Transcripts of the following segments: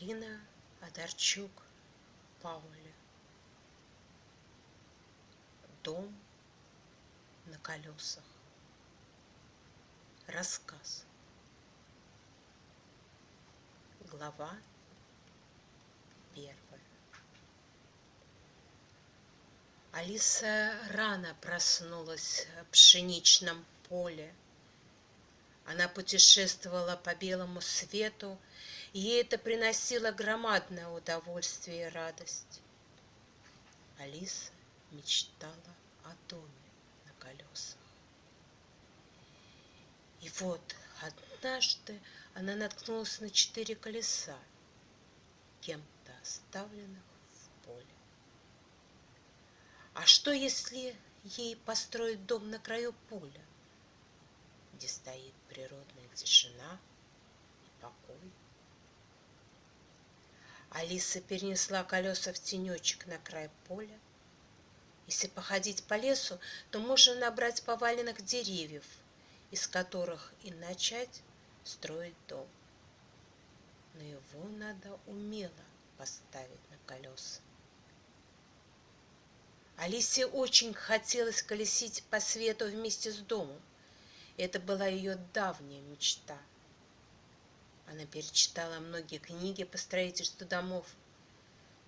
Бондарчук Паули. Дом на колесах. Рассказ. Глава первая. Алиса рано проснулась в пшеничном поле. Она путешествовала по белому свету, и ей это приносило громадное удовольствие и радость. Алиса мечтала о доме на колесах. И вот однажды она наткнулась на четыре колеса, кем-то оставленных в поле. А что, если ей построить дом на краю поля, где стоит природная тишина и покой? Алиса перенесла колеса в тенечек на край поля. Если походить по лесу, то можно набрать поваленных деревьев, из которых и начать строить дом. Но его надо умело поставить на колеса. Алисе очень хотелось колесить по свету вместе с домом. Это была ее давняя мечта. Она перечитала многие книги по строительству домов.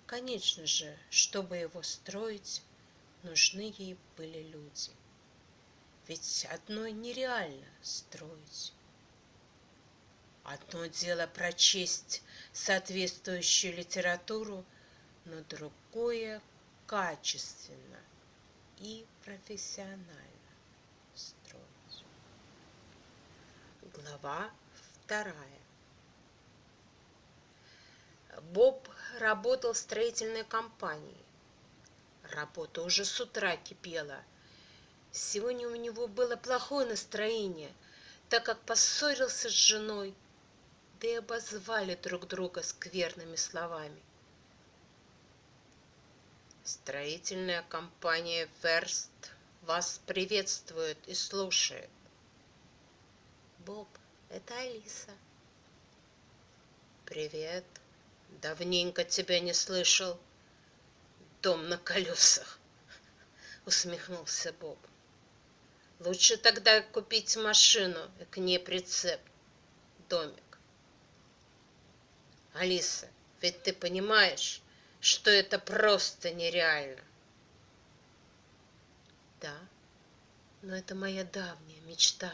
Конечно же, чтобы его строить, нужны ей были люди. Ведь одной нереально строить. Одно дело прочесть соответствующую литературу, но другое качественно и профессионально строить. Глава вторая. Боб работал в строительной компании. Работа уже с утра кипела. Сегодня у него было плохое настроение, так как поссорился с женой, да и обозвали друг друга скверными словами. Строительная компания «Верст» вас приветствует и слушает. Боб, это Алиса. Привет. Давненько тебя не слышал. Дом на колесах, усмехнулся Боб. Лучше тогда купить машину и к ней прицеп, домик. Алиса, ведь ты понимаешь, что это просто нереально. Да, но это моя давняя мечта.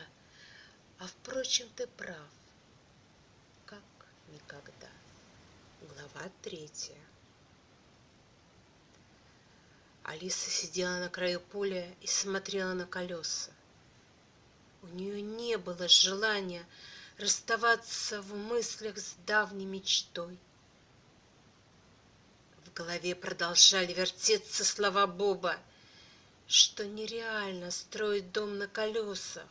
А впрочем, ты прав, как никогда. Глава третья. Алиса сидела на краю поля и смотрела на колеса. У нее не было желания расставаться в мыслях с давней мечтой голове продолжали вертеться слова Боба, что нереально строить дом на колесах,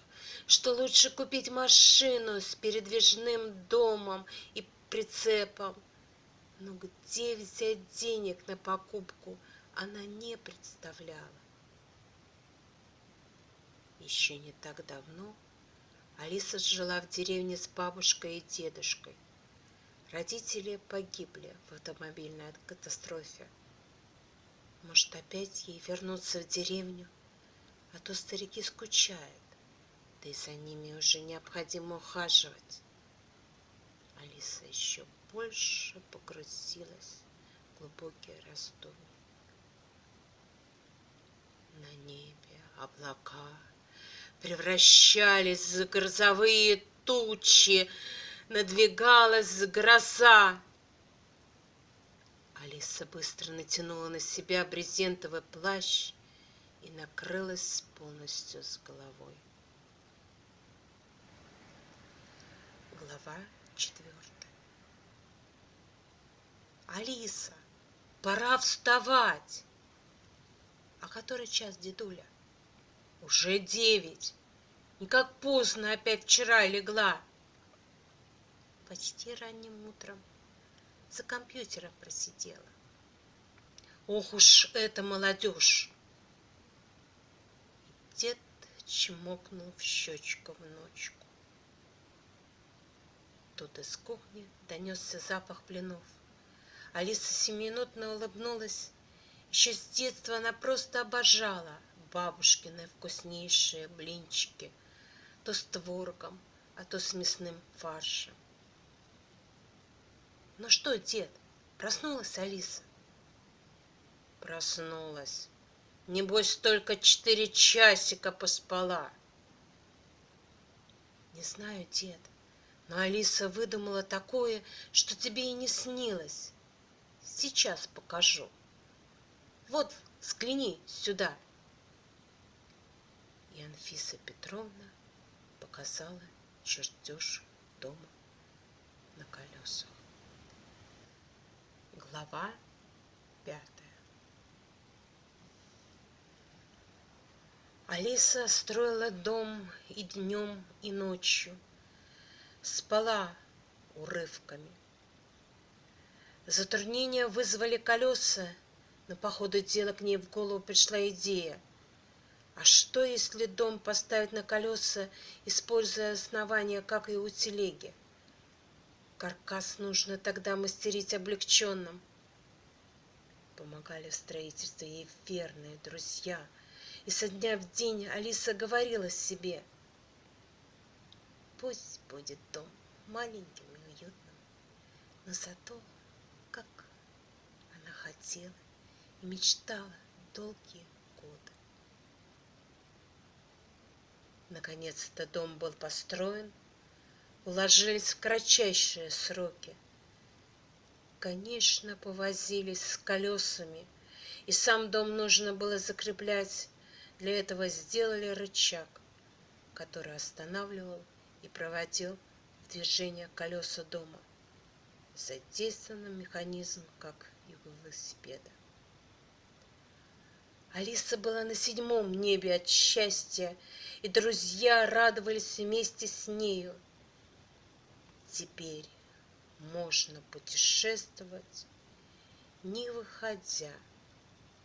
что лучше купить машину с передвижным домом и прицепом. Но где взять денег на покупку, она не представляла. Еще не так давно Алиса жила в деревне с бабушкой и дедушкой. Родители погибли в автомобильной катастрофе. Может, опять ей вернуться в деревню? А то старики скучают, да и за ними уже необходимо ухаживать. Алиса еще больше погрузилась в глубокие раздумья. На небе облака превращались в грозовые тучи, надвигалась гроза. Алиса быстро натянула на себя брезентовый плащ и накрылась полностью с головой. Глава четвертая. Алиса, пора вставать. А который час, дедуля? Уже девять. Никак поздно опять вчера легла почти ранним утром за компьютером просидела. Ох уж эта молодежь! Дед чмокнул в щечку внучку. Тут из кухни донесся запах блинов. Алиса семиминутно улыбнулась. Еще с детства она просто обожала бабушкины вкуснейшие блинчики, то с творогом, а то с мясным фаршем. Ну что, дед, проснулась Алиса? Проснулась. Небось, только четыре часика поспала. Не знаю, дед, но Алиса выдумала такое, что тебе и не снилось. Сейчас покажу. Вот, взгляни сюда. И Анфиса Петровна показала чертеж дома на колесах. Глава пятая. Алиса строила дом и днем, и ночью, спала урывками. Затруднения вызвали колеса, но по ходу дела к ней в голову пришла идея. А что, если дом поставить на колеса, используя основание, как и у телеги? Каркас нужно тогда мастерить облегченным. Помогали в строительстве ей верные друзья. И со дня в день Алиса говорила себе, пусть будет дом маленьким и уютным, но зато, как она хотела и мечтала долгие годы. Наконец-то дом был построен – уложились в кратчайшие сроки. Конечно, повозились с колесами, и сам дом нужно было закреплять. Для этого сделали рычаг, который останавливал и проводил движение колеса дома. Задействован механизм, как и у велосипеда. Алиса была на седьмом небе от счастья, и друзья радовались вместе с нею – Теперь можно путешествовать, не выходя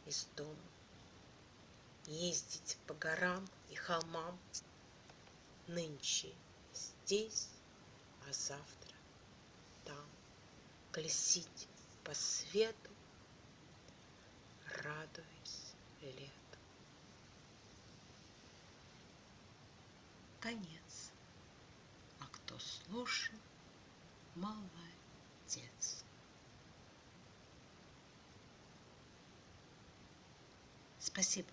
из дома, ездить по горам и холмам, нынче здесь, а завтра там, колесить по свету, радуясь лету. Конец. А кто слушал, Молодец. Спасибо,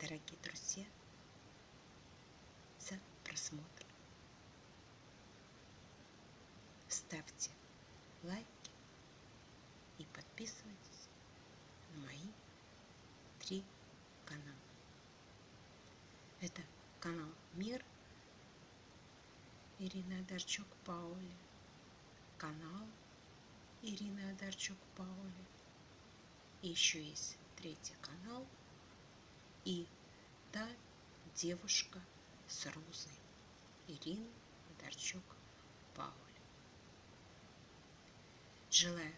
дорогие друзья, за просмотр. Ставьте лайки и подписывайтесь на мои три канала. Это канал Мир Ирина Дарчук Паули канал Ирины Адарчук-Паули. И еще есть третий канал и та девушка с розой Ирина Адарчук-Паули. Желаю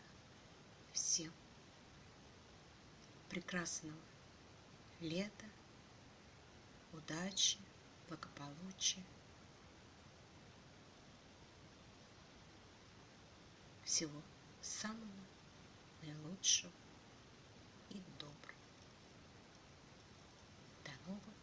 всем прекрасного лета, удачи, благополучия, всего самого наилучшего и доброго. До новых